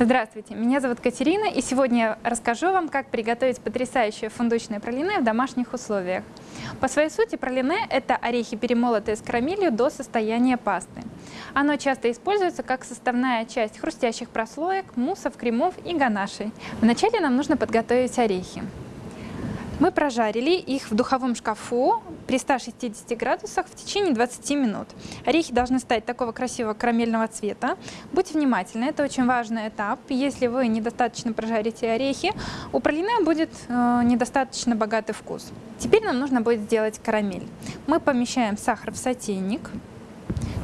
Здравствуйте, меня зовут Катерина, и сегодня я расскажу вам, как приготовить потрясающее фундучное пралине в домашних условиях. По своей сути пралине – это орехи, перемолотые с карамелью до состояния пасты. Оно часто используется как составная часть хрустящих прослоек, муссов, кремов и ганашей. Вначале нам нужно подготовить орехи. Мы прожарили их в духовом шкафу при 160 градусах в течение 20 минут. Орехи должны стать такого красивого карамельного цвета. Будьте внимательны, это очень важный этап. Если вы недостаточно прожарите орехи, у пралине будет э, недостаточно богатый вкус. Теперь нам нужно будет сделать карамель. Мы помещаем сахар в сотейник.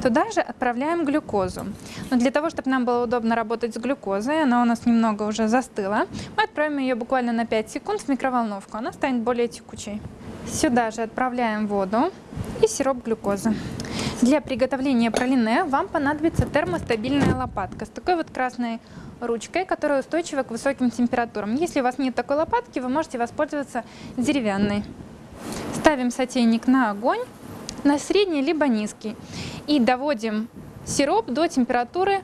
Туда же отправляем глюкозу. Но для того, чтобы нам было удобно работать с глюкозой, она у нас немного уже застыла, мы отправим ее буквально на 5 секунд в микроволновку. Она станет более текучей. Сюда же отправляем воду и сироп глюкозы. Для приготовления пралине вам понадобится термостабильная лопатка с такой вот красной ручкой, которая устойчива к высоким температурам. Если у вас нет такой лопатки, вы можете воспользоваться деревянной. Ставим сотейник на огонь, на средний либо низкий. И доводим сироп до температуры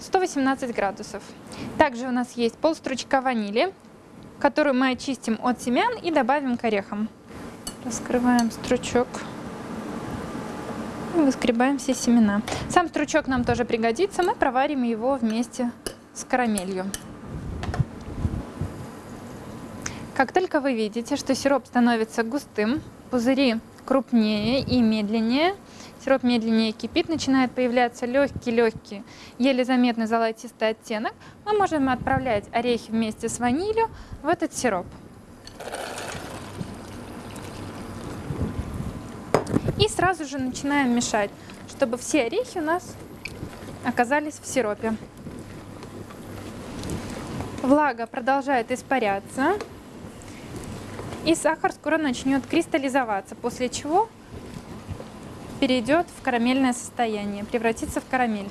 118 градусов. Также у нас есть полстручка ванили, которую мы очистим от семян и добавим к орехам. Раскрываем стручок и выскребаем все семена. Сам стручок нам тоже пригодится, мы проварим его вместе с карамелью. Как только вы видите, что сироп становится густым, пузыри крупнее и медленнее, Сироп медленнее кипит, начинает появляться легкий-легкий, еле заметный золотистый оттенок. Мы можем отправлять орехи вместе с ванилью в этот сироп. И сразу же начинаем мешать, чтобы все орехи у нас оказались в сиропе. Влага продолжает испаряться, и сахар скоро начнет кристаллизоваться, после чего перейдет в карамельное состояние, превратится в карамель.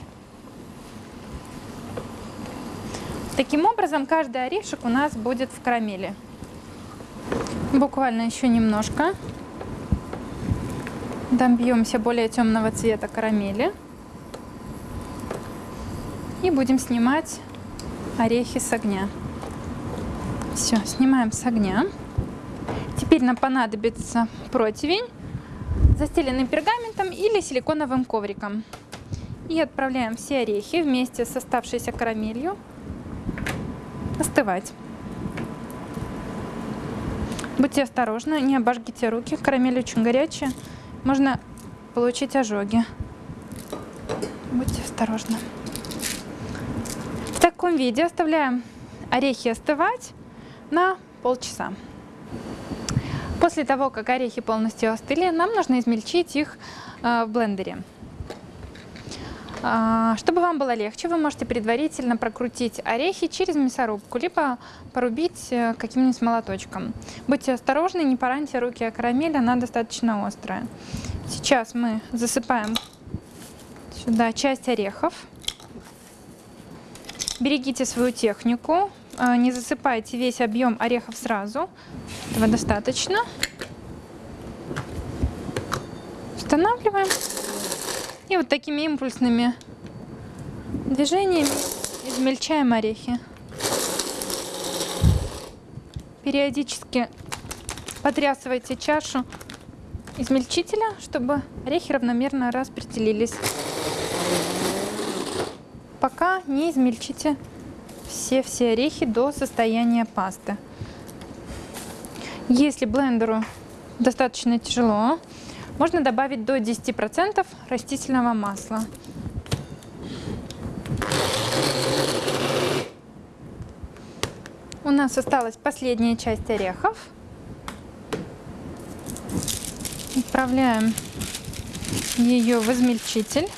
Таким образом, каждый орешек у нас будет в карамели. Буквально еще немножко. Добьемся более темного цвета карамели. И будем снимать орехи с огня. Все, снимаем с огня. Теперь нам понадобится противень застеленный пергаментом или силиконовым ковриком. И отправляем все орехи вместе с оставшейся карамелью остывать. Будьте осторожны, не обожгите руки, карамель очень горячая, можно получить ожоги. Будьте осторожны. В таком виде оставляем орехи остывать на полчаса. После того, как орехи полностью остыли, нам нужно измельчить их э, в блендере. А, чтобы вам было легче, вы можете предварительно прокрутить орехи через мясорубку, либо порубить э, каким-нибудь молоточком. Будьте осторожны, не пораньте руки о карамель, она достаточно острая. Сейчас мы засыпаем сюда часть орехов. Берегите свою технику, не засыпайте весь объем орехов сразу. Этого достаточно. Устанавливаем. И вот такими импульсными движениями измельчаем орехи. Периодически потрясывайте чашу измельчителя, чтобы орехи равномерно распределились. Пока не измельчите все-все орехи до состояния пасты. Если блендеру достаточно тяжело, можно добавить до 10% растительного масла. У нас осталась последняя часть орехов. Отправляем ее в измельчитель.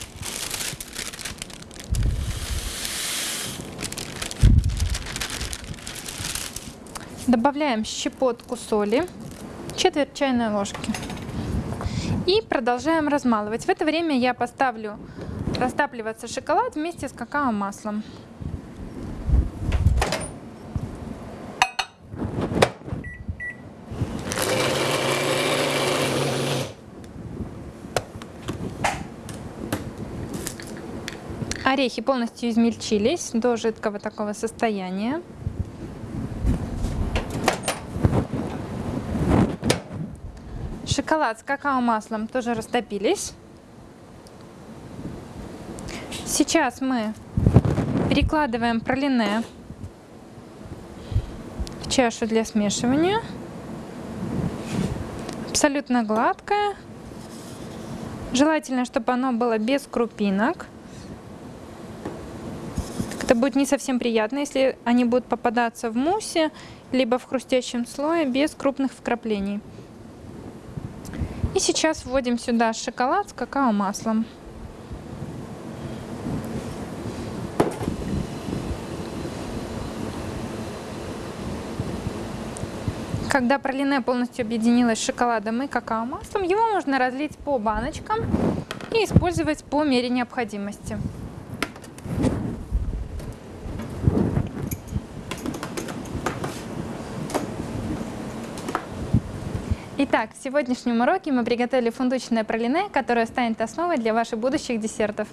Добавляем щепотку соли, четверть чайной ложки. И продолжаем размалывать. В это время я поставлю растапливаться шоколад вместе с какао-маслом. Орехи полностью измельчились до жидкого такого состояния. Шоколад с какао-маслом тоже растопились. Сейчас мы перекладываем пролине в чашу для смешивания. Абсолютно гладкое. Желательно, чтобы оно было без крупинок. Это будет не совсем приятно, если они будут попадаться в мусе, либо в хрустящем слое без крупных вкраплений. И сейчас вводим сюда шоколад с какао-маслом. Когда пролине полностью объединилось с шоколадом и какао-маслом, его можно разлить по баночкам и использовать по мере необходимости. Итак, в сегодняшнем уроке мы приготовили фундучное пролине, которое станет основой для ваших будущих десертов.